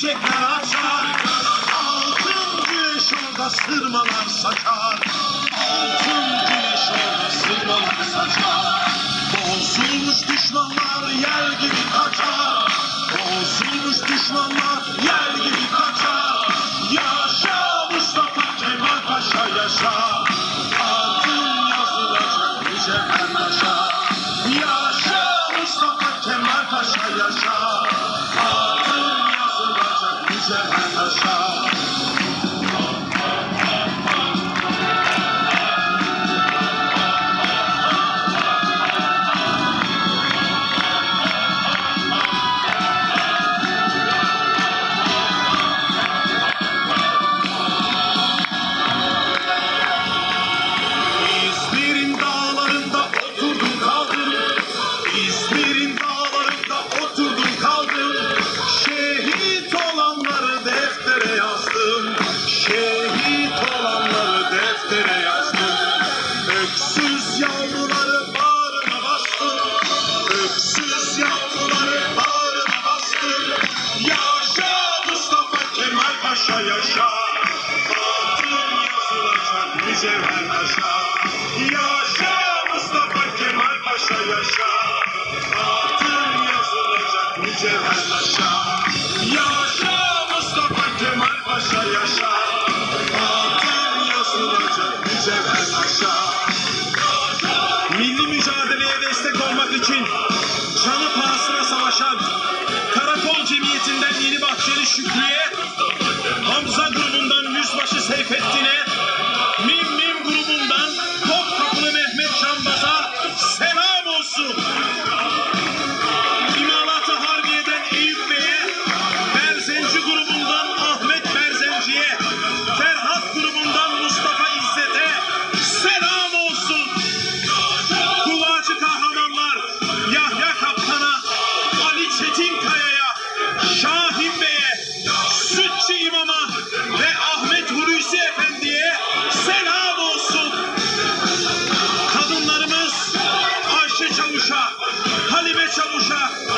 çiçekler açar. Altın güneş orada sırmalar saçar. Altın güneş orada sırmalar saçar. Bozulmuş düşmanlar yel gibi kaçar. Bozulmuş düşmanlar yel gibi kaçar. Yaşa Mustafa Kemal Paşa yaşa. Altın yazılacak mücevher taşa. Yaşa Mustafa Kemal Paşa yaşa. Deftere yazdım. Öksüz yavruları bağrıma bastım. Öksüz yavruları bağrıma bastım. Yaşa Mustafa Kemal Paşa yaşa. Altın yazılacak mücevher taşa. Yaşa Mustafa Kemal Paşa yaşa. Altın yazılacak mücevher taşa. Yaşa Mustafa Kemal Paşa yaşa. Şükrü'ye, Hamza grubundan Yüzbaşı Seyfettin'e, Mim Mim grubundan Top Kapılı Mehmet Canbaz'a selam olsun. İmalatı Harbiye'den Eyüp Bey'e, Berzenci grubundan Ahmet Berzenci'ye, Ferhat grubundan Mustafa İzzet'e selam olsun. Kulacı kahramanlar Yahya Kaptan'a, Ali Çetin Chamo já